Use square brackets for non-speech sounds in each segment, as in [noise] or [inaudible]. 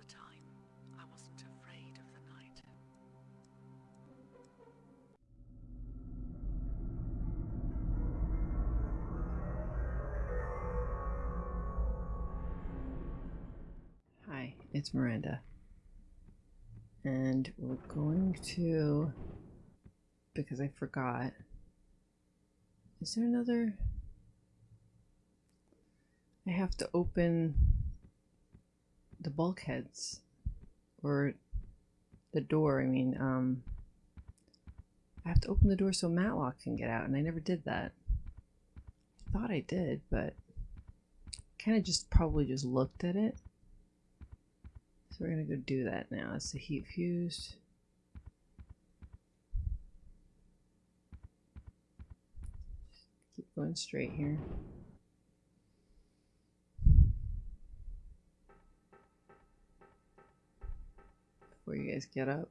a time I wasn't afraid of the night. Hi, it's Miranda. And we're going to, because I forgot, is there another? I have to open the bulkheads or the door. I mean, um, I have to open the door so Matlock can get out, and I never did that. I thought I did, but kind of just probably just looked at it. So we're gonna go do that now. It's the heat fused. Just keep going straight here. Before you guys get up.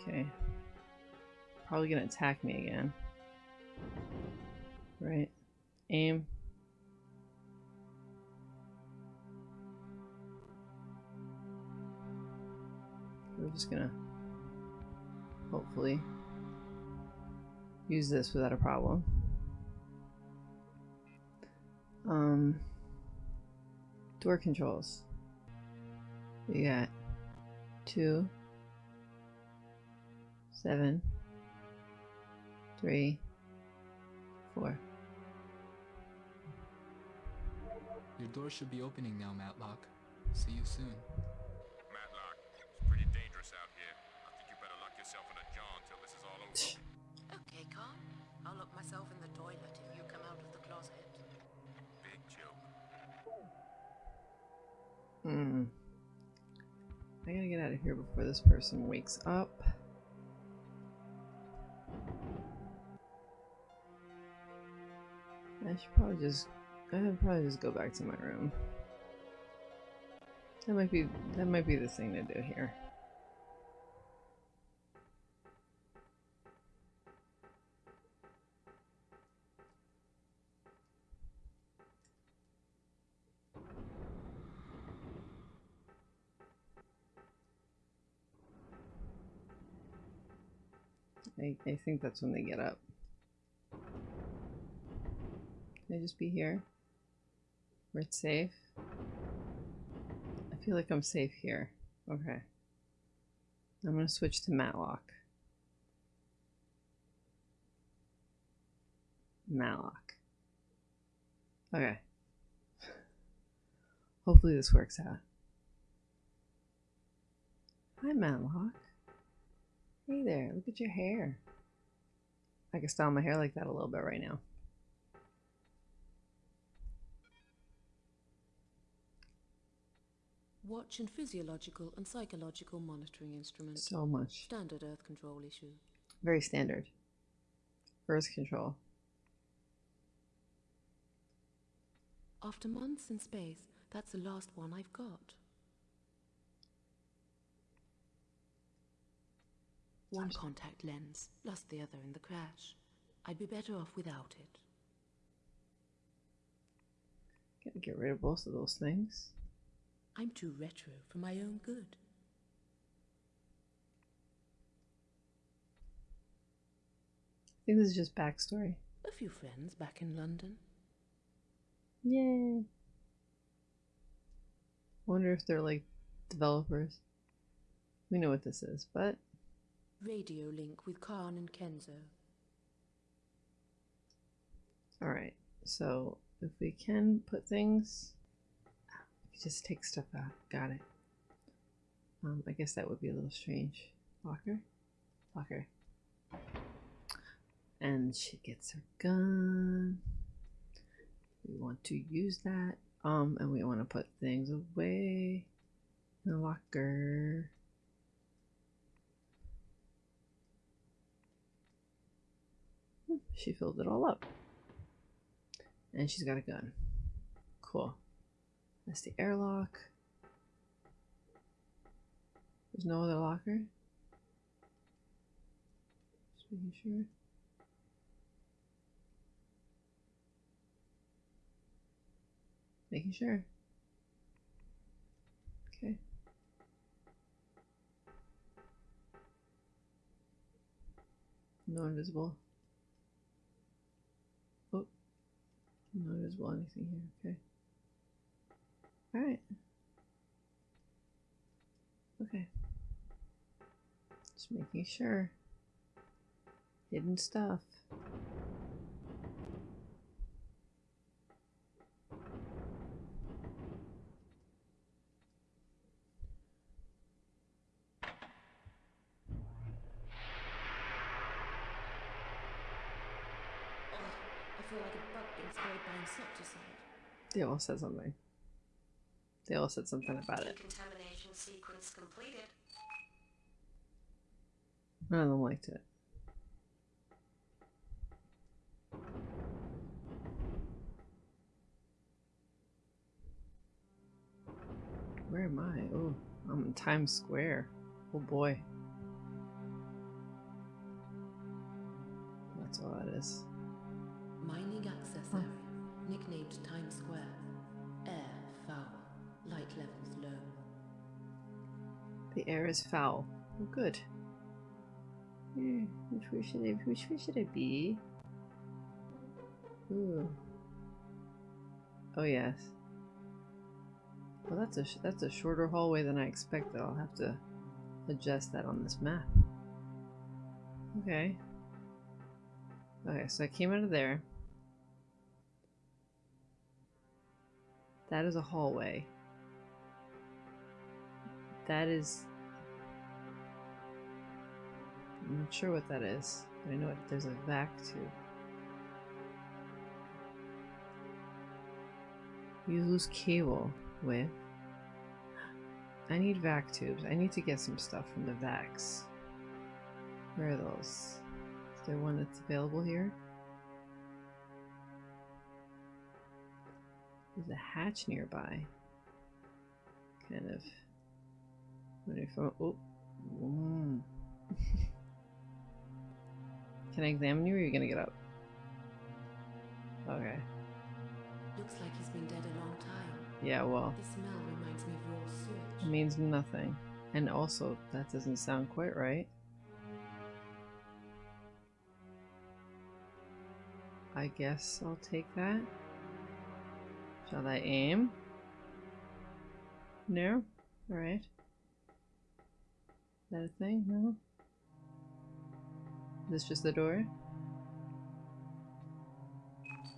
Okay. Probably gonna attack me again. Right. Aim. We're just gonna hopefully use this without a problem. Um, door controls. We got two, seven, three, four. Your door should be opening now, Matlock. See you soon. Hmm. I gotta get out of here before this person wakes up. I should probably just I should probably just go back to my room. That might be that might be the thing to do here. I, think that's when they get up. Can I just be here? Where it's safe? I feel like I'm safe here. Okay. I'm gonna switch to Matlock. Matlock. Okay. Hopefully this works out. Hi, Matlock. Hey there, look at your hair. I can style my hair like that a little bit right now. Watch and physiological and psychological monitoring instruments. So much. Standard Earth control issue. Very standard. Earth control. After months in space, that's the last one I've got. One contact lens, lost the other in the crash. I'd be better off without it. Gotta get rid of both of those things. I'm too retro for my own good. I think this is just backstory. A few friends back in London. Yay. Wonder if they're like developers. We know what this is, but Radio link with Karne and Kenzo. alright. So if we can put things just take stuff out. Got it. Um, I guess that would be a little strange. Locker? Locker. And she gets her gun. We want to use that. Um, and we want to put things away in the locker. She filled it all up. And she's got a gun. Cool. That's the airlock. There's no other locker. Just making sure. Making sure. Okay. No invisible. No invisible anything here. Okay. Alright. Okay. Just making sure. Hidden stuff. I feel like a bug being sprayed by insecticide. They all said something. They all said something about it. Decontamination sequence completed. None of them liked it. Where am I? Oh, I'm in Times Square. Oh boy. That's all that is. Mining access area, nicknamed Times Square. Air foul, light levels low. The air is foul. Oh, good. Hmm, which way should I? Which way should I be? Ooh. Oh yes. Well, that's a that's a shorter hallway than I expected. I'll have to adjust that on this map. Okay. Okay, so I came out of there. That is a hallway. That is. I'm not sure what that is. but I know it, there's a vac tube. Use loose cable with. I need vac tubes. I need to get some stuff from the vacs. Where are those? Is there one that's available here? There's a hatch nearby. Kind of. Wondering if I'm. Oh. [laughs] Can I examine you or are you gonna get up? Okay. Looks like he's been dead a long time. Yeah, well, The smell reminds me of raw sewage. it means nothing. And also, that doesn't sound quite right. I guess I'll take that. Shall I aim? No? Alright. Is that a thing? No? Is this just the door?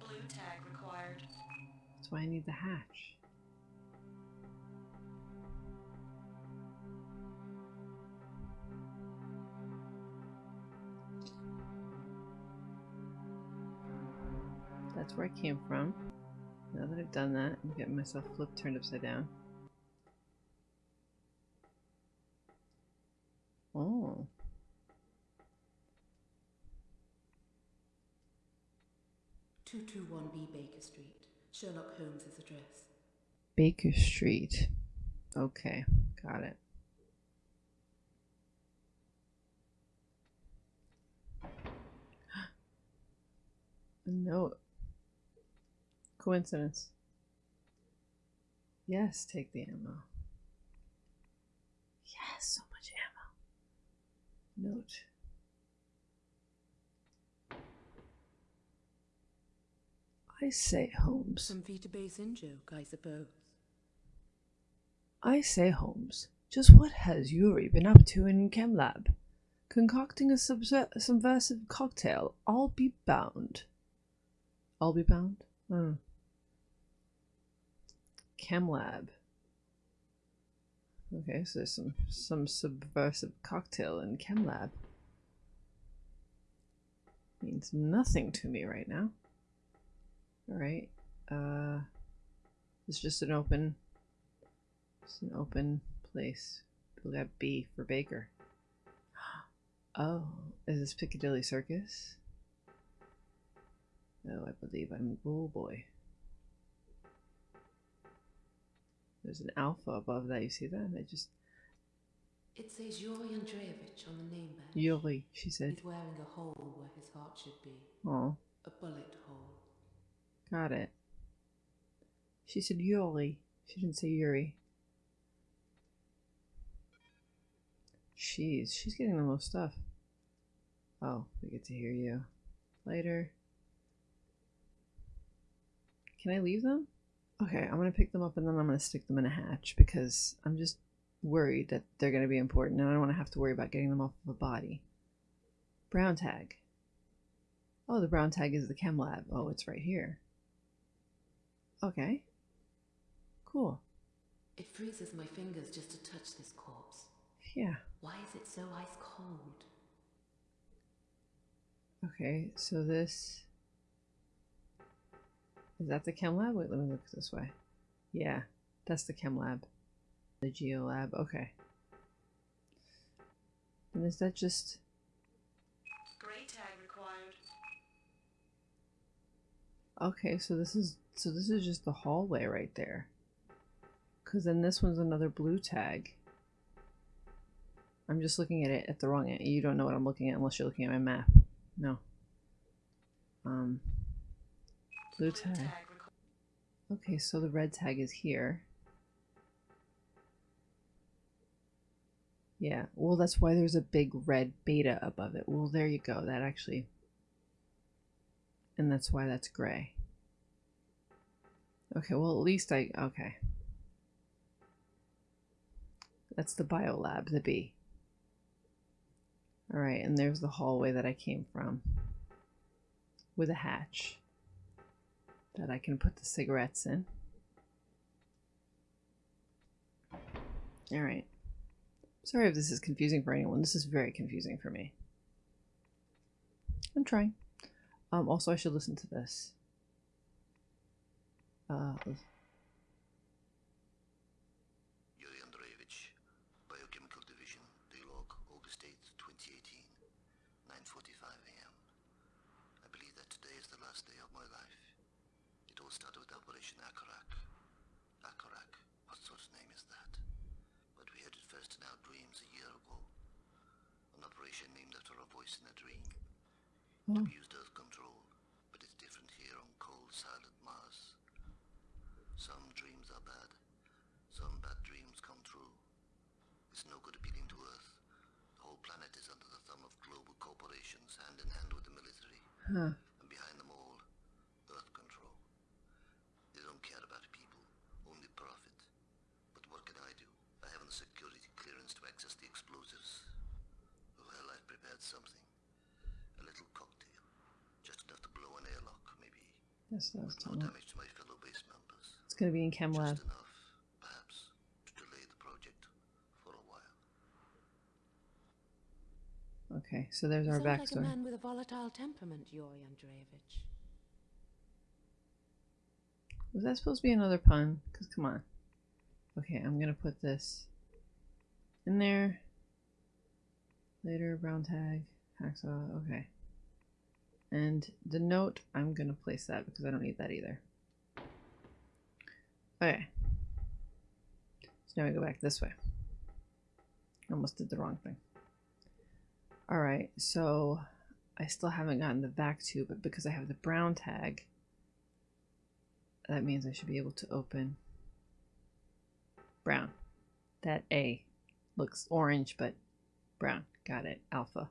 Blue tag required. That's why I need the hatch. That's where I came from. Now that I've done that, I'm getting myself flipped turned upside down. Oh. Two two one B Baker Street. Sherlock Holmes's address. Baker Street. Okay, got it. [gasps] A note. Coincidence. Yes, take the ammo. Yes, so much ammo. Note. I say, Holmes. Some Vita Base in joke, I suppose. I say, Holmes, just what has Yuri been up to in ChemLab? Concocting a subversive cocktail, I'll be bound. I'll be bound? Hmm. Hmm. ChemLab. Okay, so there's some, some subversive cocktail in ChemLab. Means nothing to me right now. Alright, uh, it's just an open it's an open place. We'll have B for Baker. [gasps] Oh, is this Piccadilly Circus? Oh, I believe I'm. Oh boy. There's an alpha above that. You see that? I just. It says Yuri Andreevich on the name badge. Yuri, she said. He's wearing a hole where his heart should be. Oh, A bullet hole. got it. She said Yuri. She didn't say Yuri. Jeez, she's getting the most stuff. Oh, we get to hear you. Later. Can I leave them? Okay, I'm gonna pick them up and then I'm gonna stick them in a hatch because I'm just worried that they're gonna be important and I don't want to have to worry about getting them off of a body. Brown tag. Oh, the brown tag is the chem lab. Oh, it's right here. Okay. Cool. It freezes my fingers just to touch this corpse. Yeah. Why is it so ice cold? Okay, so this is that the chem lab? Wait, let me look this way. Yeah, that's the chem lab. The geo lab. Okay. And is that just Gray tag required. okay? So this is so this is just the hallway right there. Cause then this one's another blue tag. I'm just looking at it at the wrong end. You don't know what I'm looking at unless you're looking at my map. No. Um. Blue tag. Okay, so the red tag is here. Yeah, well, that's why there's a big red beta above it. Well, there you go. That actually. And that's why that's gray. Okay, well, at least I. Okay. That's the biolab, the B. Alright, and there's the hallway that I came from. With a hatch that I can put the cigarettes in. Alright. Sorry if this is confusing for anyone. This is very confusing for me. I'm trying. Um, also, I should listen to this. Uh, Yuri Andreevich, Biochemical Division, Daylog, August 8th, 2018, 9.45 a.m. I believe that today is the last day of my life. It all started with Operation Akarak. Akarak, what sort of name is that? But we heard it first in our dreams a year ago. An operation named after a voice in a dream. Hmm. oh, We used Earth control, but it's different here on cold, silent Mars. Some dreams are bad. Some bad dreams come true. It's no good appealing to Earth. The whole planet is under the thumb of global corporations, hand in hand with the military. huh. And behind them all, Earth control. They don't care about people, only profit. But what can I do? I haven't the security clearance to access the explosives. Well, I've prepared something. A little cocktail. Just enough to blow an airlock, maybe. That's what I was With no damage to my fellow base members. It's gonna be in Chem Lab. Just enough, perhaps, to delay the project for a while. Okay, so there's You our sound like a backstory. man with a volatile temperament, Yuri Andreevich. Was that supposed to be another pun? Because come on. Okay, I'm gonna put this in there. Later, brown tag, hacksaw. Okay. And the note, I'm gonna place that because I don't need that either. Okay. So now we go back this way. Almost did the wrong thing. Alright, so I still haven't gotten the vac tube, but because I have the brown tag, that means I should be able to open brown. That A looks orange, but brown. Got it. Alpha.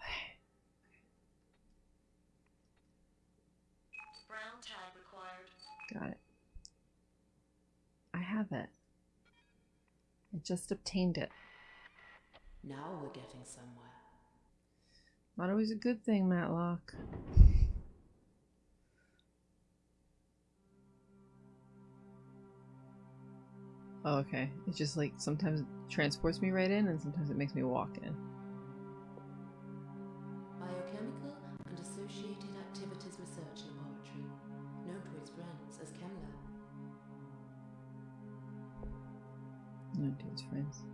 [sighs] Brown tag required. Got it. I have it. I just obtained it. Now we're getting somewhere. Not always a good thing, Matlock. Oh, okay. It just like sometimes it transports me right in and sometimes it makes me walk in. Biochemical and Associated Activities Research Laboratory, known to its friends as ChemLab. No, to its friends.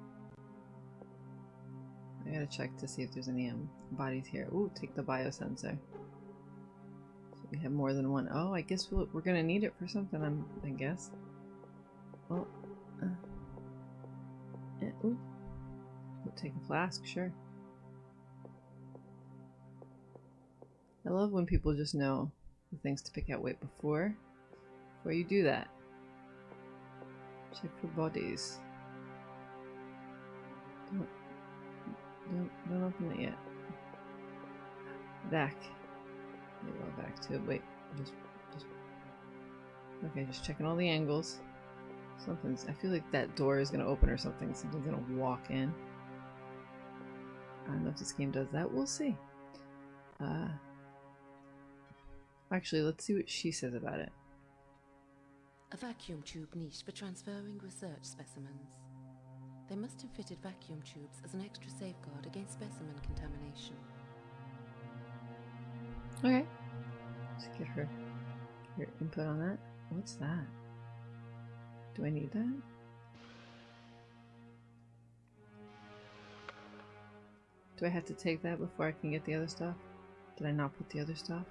I gotta check to see if there's any um, bodies here. Ooh, take the biosensor. So we have more than one. Oh, I guess we'll, we're gonna need it for something, I'm, I guess. Oh. Ooh. We'll take a flask, sure. I love when people just know the things to pick out. Wait, before? before you do that. Check for bodies. Don't, don't, don't open it yet. Back. Maybe I'll back to it. Wait, just, just. Okay, just checking all the angles. Something's. I feel like that door is gonna open or something. Something's gonna walk in. I don't know if this game does that. We'll see. Uh, actually, let's see what she says about it. A vacuum tube niche for transferring research specimens. They must have fitted vacuum tubes as an extra safeguard against specimen contamination. Okay. Let's get her, her input on that. What's that? Do I need that? Do I have to take that before I can get the other stuff? Did I not put the other stuff?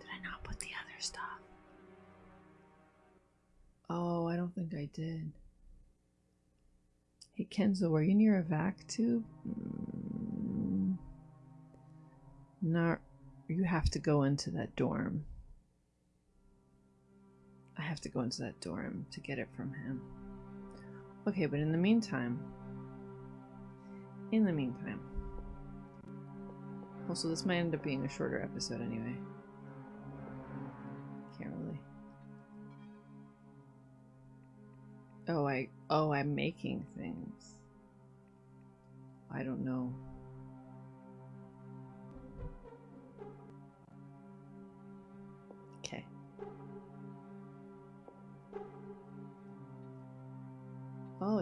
Did I not put the other stuff? Oh, I don't think I did. Hey Kenzo, are you near a vac tube? Mm. You have to go into that dorm. Have to go into that dorm to get it from him. Okay, but in the meantime, in the meantime, also this might end up being a shorter episode anyway. Can't really. Oh, I oh I'm making things. I don't know.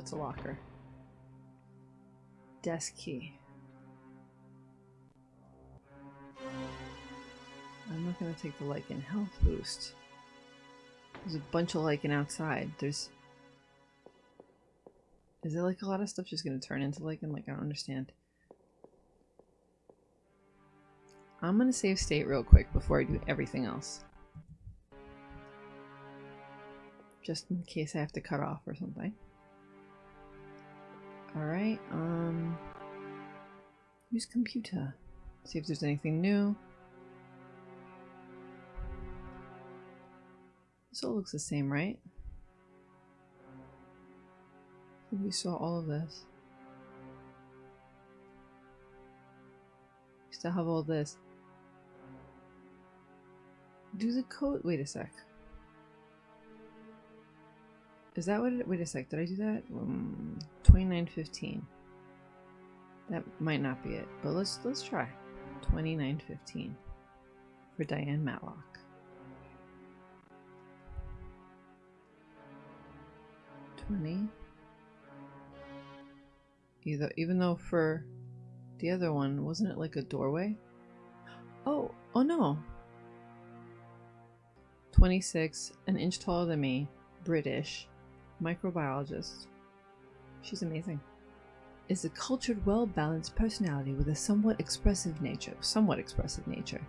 It's a locker. Desk key. I'm not gonna take the Lycan health boost. There's a bunch of Lycan outside. There's... Is it like a lot of stuff just gonna turn into Lycan? Like, I don't understand. I'm gonna save state real quick before I do everything else. Just in case I have to cut off or something. Alright, um... Use computer. See if there's anything new. This all looks the same, right? We saw all of this. We still have all this. Do the code- wait a sec. Is that what it- wait a sec, did I do that? Um, 2915. That might not be it, but let's let's try. 2915 for Diane Matlock. 20. Either, even though for the other one, wasn't it like a doorway? Oh, oh no. 26, an inch taller than me, British, microbiologist. She's amazing. Is a cultured, well-balanced personality with a somewhat expressive nature, somewhat expressive nature.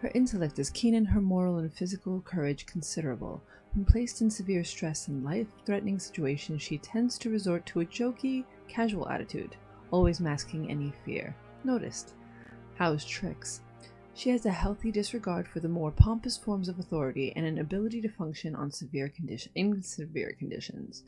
Her intellect is keen and her moral and physical courage considerable. When placed in severe stress and life-threatening situations, she tends to resort to a jokey, casual attitude, always masking any fear. Noticed. House tricks. She has a healthy disregard for the more pompous forms of authority and an ability to function on severe condition in severe conditions.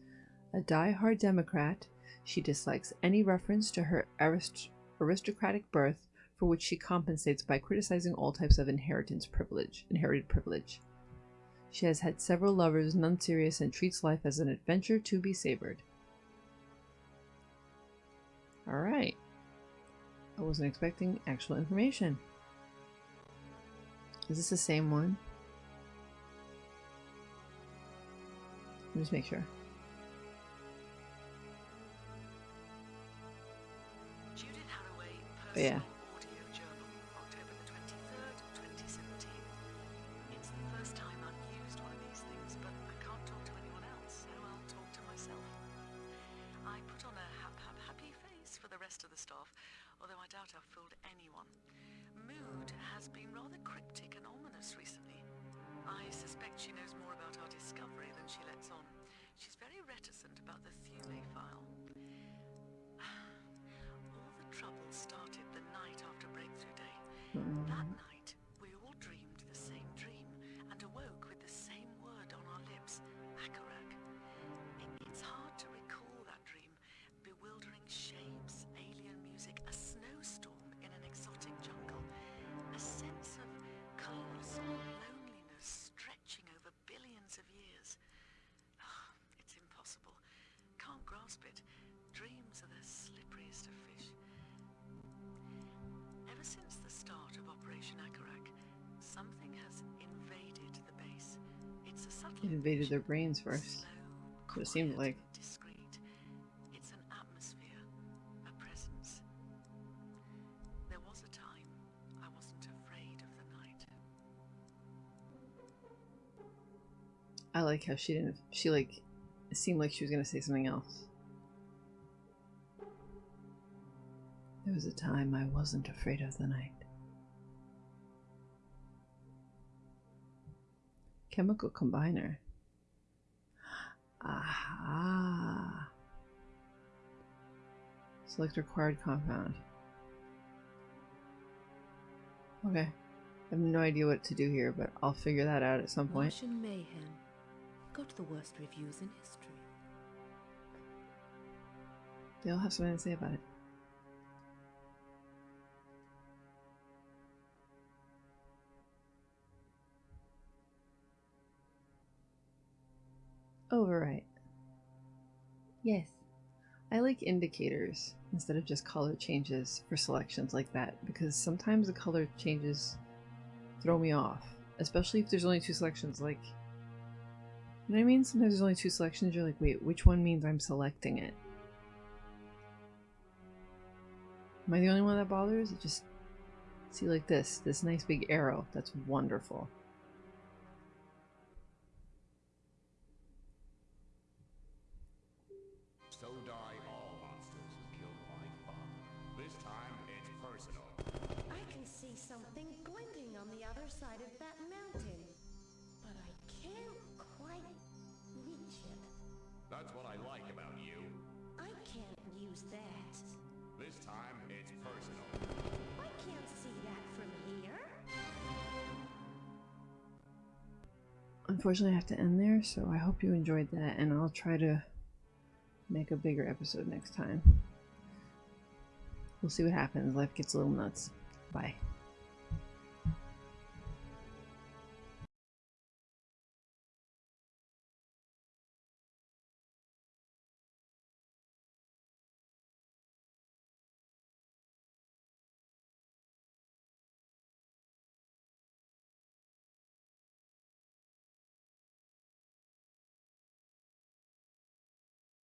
A die-hard Democrat, she dislikes any reference to her arist aristocratic birth, for which she compensates by criticizing all types of inheritance privilege, inherited privilege. She has had several lovers, none serious, and treats life as an adventure to be savored. Alright. I wasn't expecting actual information. Is this the same one? Let me just make sure. Yeah. Personal Audio Journal, October the 23rd, 2017. It's the first time I've used one of these things, but I can't talk to anyone else, so I'll talk to myself. I put on a hap hap happy face for the rest of the staff, although I doubt I've fooled anyone. Mood has been rather cryptic and ominous recently. I suspect she knows more about our discovery than she lets on. Started the night after Breakthrough Day. We Operation something has invaded the base. It's a subtle it invaded their brains first. Slow, quiet, it seemed like discreet. It's an atmosphere, a presence. There was a time I wasn't afraid of the night. I like how she didn't she like it seemed like she was gonna say something else. There was a time I wasn't afraid of the night. Chemical combiner. Aha. Select required compound. Okay. I have no idea what to do here, but I'll figure that out at some point. Martian mayhem. Got the worst reviews in history. They all have something to say about it. Yes. I like indicators instead of just color changes for selections like that because sometimes the color changes throw me off, especially if there's only two selections. Like, you know what I mean? Sometimes there's only two selections. You're like, wait, which one means I'm selecting it? Am I the only one that bothers? It just see like this, this nice big arrow. That's wonderful. Use that. This time it's personal. I can't see that from here. Unfortunately, I have to end there, so I hope you enjoyed that, and I'll try to make a bigger episode next time. We'll see what happens. Life gets a little nuts. Bye.